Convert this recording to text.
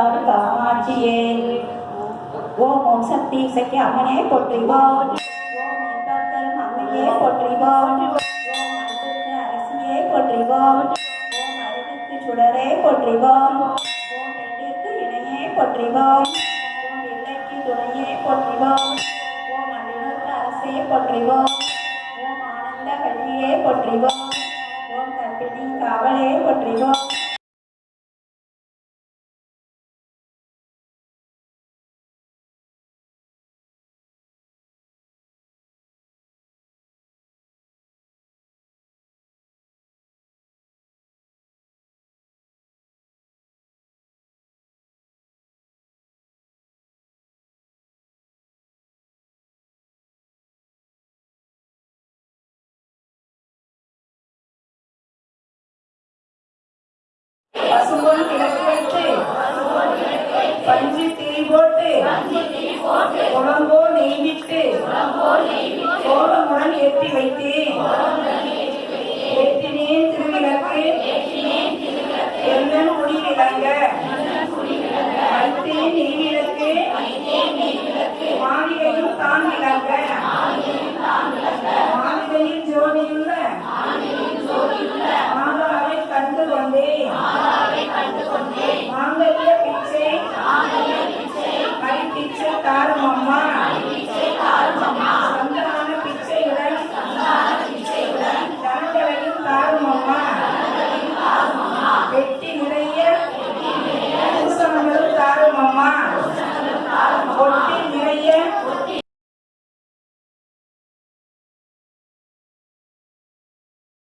பங்காடு காமாட்சியே ஓம் ஓம் சக்தி சக்தி அம்மனே போற்றிவோம் ஓம் இன்பத்தரும் அம்மையே போற்றிவோம் ஓம் அன்புக்கு அரசியே போற்றிவோம் ஓம் அருகுக்கு சுடரே போற்றிவோம் ஓம் எண்ணிற்கு இணையே போற்றிவோம் ஓம் இல்லைக்கு துணையே போற்றிவோம் ஓம் அன்பினருக்கு அரசே போற்றிவோம் ஓம் ஆனந்த வழியே போற்றிவோம் ஓம் கற்பிணி காவலே போற்றிவோம் பசும்பொன் கிழக்கு வைத்து பஞ்சு திரி போட்டு குழம்போ நெய் விட்டு கோலமுடன் ஏற்றி வைத்தேன்